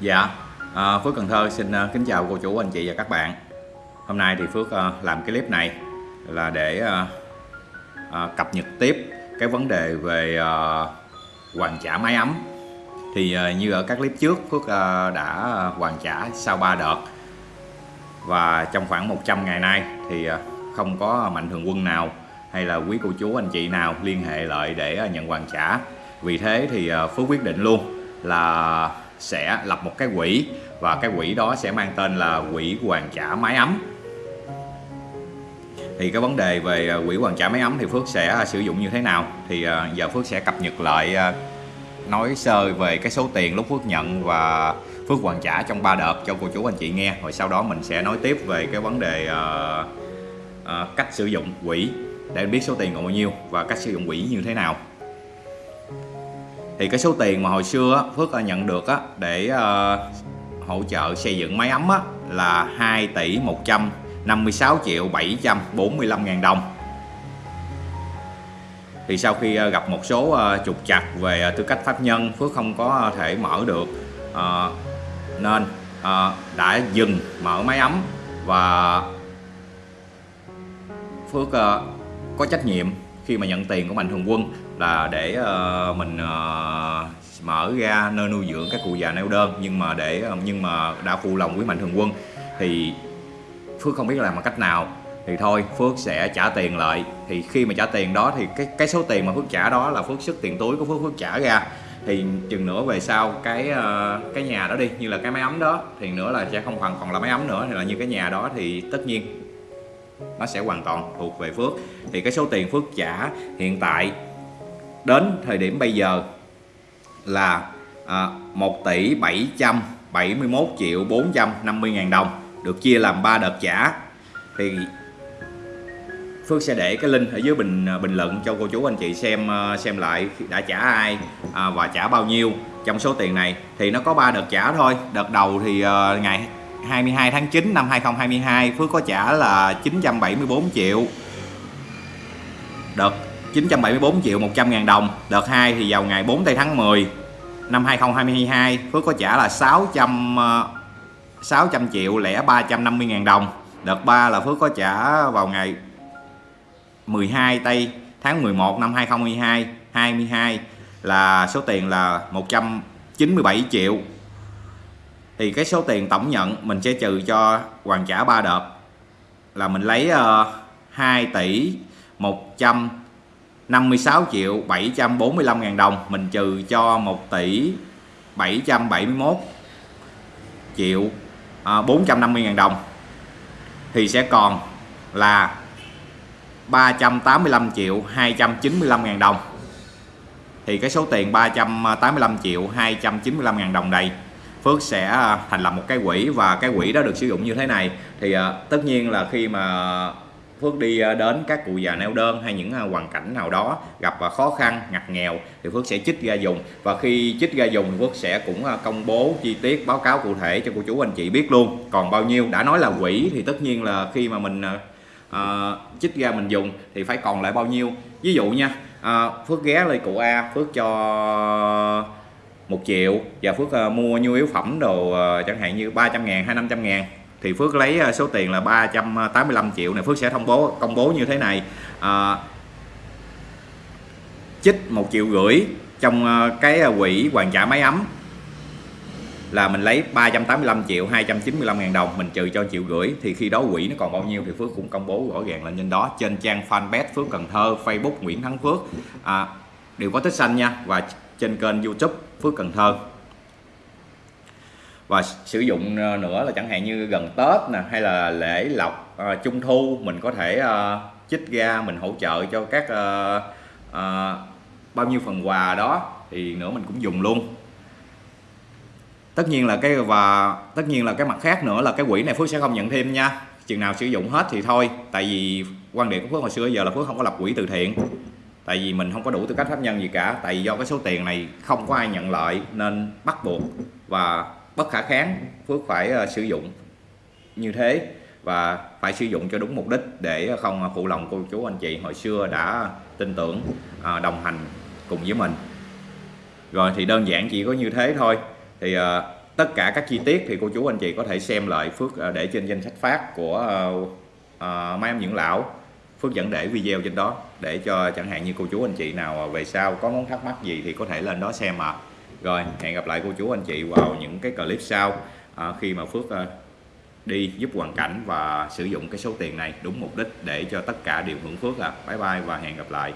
Dạ, à, Phước Cần Thơ xin à, kính chào cô chú, anh chị và các bạn. Hôm nay thì Phước à, làm cái clip này là để à, cập nhật tiếp cái vấn đề về hoàn trả máy ấm. Thì như ở các clip trước Phước đã hoàn trả sau 3 đợt và trong khoảng 100 ngày nay thì không có mạnh thường quân nào hay là quý cô chú anh chị nào liên hệ lại để nhận hoàn trả. Vì thế thì Phước quyết định luôn là sẽ lập một cái quỹ và cái quỹ đó sẽ mang tên là quỹ hoàn trả máy ấm. Thì cái vấn đề về à, quỹ hoàn trả máy ấm thì Phước sẽ à, sử dụng như thế nào? Thì à, giờ Phước sẽ cập nhật lại nói sơ về cái số tiền lúc Phước nhận và Phước hoàn trả trong 3 đợt cho cô chú anh chị nghe. Rồi sau đó mình sẽ nói tiếp về cái vấn đề uh, uh, cách sử dụng quỹ để biết số tiền còn bao nhiêu và cách sử dụng quỹ như thế nào thì cái số tiền mà hồi xưa á, Phước nhận được á, để uh, hỗ trợ xây dựng máy ấm á, là 2 tỷ 156 triệu 745 ngàn đồng. Thì sau khi ờ, gặp một số uh, trục trặc về uh, tư cách pháp nhân Phước không có thể mở được uh, nên uh, đã dừng mở máy ấm và Phước uh, có trách nhiệm khi mà nhận tiền của mạnh thường quân là để uh, mình uh, mở ra nơi nuôi dưỡng các cụ già neo đơn. Nhưng mà để ờ, nhưng mà đã phụ lòng quý mạnh thường quân thì Phước không biết làm bằng cách nào. Thì thôi Phước sẽ trả tiền lại. Thì khi mà trả tiền đó thì cái cái số tiền mà Phước trả đó là Phước sức tiền túi của Phước Phước trả ra. Thì chừng nữa về sau cái uh, cái nhà đó đi như là cái máy ấm đó thì nữa là sẽ không còn còn là máy ấm nữa thì là như cái nhà đó thì tất nhiên nó sẽ hoàn toàn thuộc về Phước. Thì cái số tiền Phước trả hiện tại đến thời điểm bây giờ là à, 1 tỷ 771 triệu 450 ngàn đồng được chia làm 3 đợt trả. Thì Phước sẽ để cái link ở dưới bình à, bình luận cho cô chú anh chị xem à, xem lại đã trả ai à, và trả bao nhiêu trong số tiền này. Thì nó có 3 đợt trả thôi. Đợt đầu thì uh, ngày 22 tháng 9 năm 2022 Phước có trả là 974 triệu. Đợt 974 triệu 100 ngàn đồng. Đợt 2 thì vào ngày 4 tây tháng 10 năm 2022 Phước có trả là 600 600 ờ, triệu lẻ 350 ngàn đồng. Đợt 3 là Phước có trả vào ngày 12 tây tháng 11 năm 2022 22 là số tiền là 197 triệu thì cái số tiền tổng nhận mình sẽ trừ cho hoàn trả 3 đợt. Là mình lấy ờ, uh, 2 tỷ 156 triệu 745 ngàn đồng. Mình trừ cho 1 tỷ 771 triệu ờ, uh, 450 ngàn đồng. Thì sẽ còn là 385 triệu 295 ngàn đồng. Thì cái số tiền 385 triệu 295 ngàn đồng này Phước sẽ à, thành lập một cái quỹ và cái quỹ đó được sử dụng như thế này. Thì à, tất nhiên là khi mà Phước đi à, đến các cụ già neo đơn hay những hoàn cảnh nào đó gặp khó khăn ngặt nghèo thì Phước sẽ chích ra dùng. Và khi chích ra dùng Phước sẽ cũng công bố chi tiết báo cáo cụ thể cho cô chú anh chị biết luôn. Còn bao nhiêu đã nói là quỹ thì tất nhiên là khi mà mình uh, chích ra mình dùng thì phải còn lại bao nhiêu. Ví dụ nha uh, Phước ghé lên cụ A Phước cho một triệu và Phước ờ, mua nhu yếu phẩm đồ ờ, chẳng hạn như 300 ngàn hay 500 ngàn thì Phước lấy ờ, số tiền là 385 triệu này. Phước sẽ thông bố công bố như thế này. À, chích một triệu rưỡi trong cái quỹ hoàn trả máy ấm là mình lấy 385 triệu 295 ngàn đồng mình trừ cho triệu rưỡi thì khi đó quỹ nó còn bao nhiêu thì Phước cũng công bố rõ ràng lên trên đó trên trang fanpage Phước Cần Thơ Facebook Nguyễn Thắng Phước. À, đều có tích xanh nha và trên kênh YouTube Phước Cần Thơ. Và sử dụng ờ, nữa là chẳng hạn như gần Tết nè hay là lễ lộc uh, trung thu mình có thể uh, chích ra mình hỗ trợ cho các uh, uh, bao nhiêu phần quà đó thì nữa mình cũng dùng luôn. Tất nhiên là cái và tất nhiên là cái mặt khác nữa là cái quỹ này Phước sẽ không nhận thêm nha. Chừng nào sử dụng hết thì thôi tại vì quan điểm của Phước hồi xưa giờ là Phước không có lập quỹ từ thiện tại vì mình không có đủ tư cách pháp nhân gì cả. Tại vì do cái số tiền này không có ai nhận lợi nên bắt buộc và bất khả kháng Phước phải uh, sử dụng như thế và phải sử dụng cho đúng mục đích để không phụ lòng cô chú anh chị hồi xưa đã tin tưởng uh, đồng hành cùng với mình. Rồi thì đơn giản chỉ có như thế thôi. Thì uh, tất cả các chi tiết thì cô chú anh chị có thể xem lại Phước để trên danh sách phát của uh, uh, Mai Em Dưỡng Lão. Phước dẫn để video trên đó để cho chẳng hạn như cô chú anh chị nào về sau có món thắc mắc gì thì có thể lên đó xem mà rồi hẹn gặp lại cô chú anh chị vào những cái clip sau à, khi mà Phước à, đi giúp hoàn cảnh và sử dụng cái số tiền này đúng mục đích để cho tất cả đều hưởng phước à bye bye và hẹn gặp lại.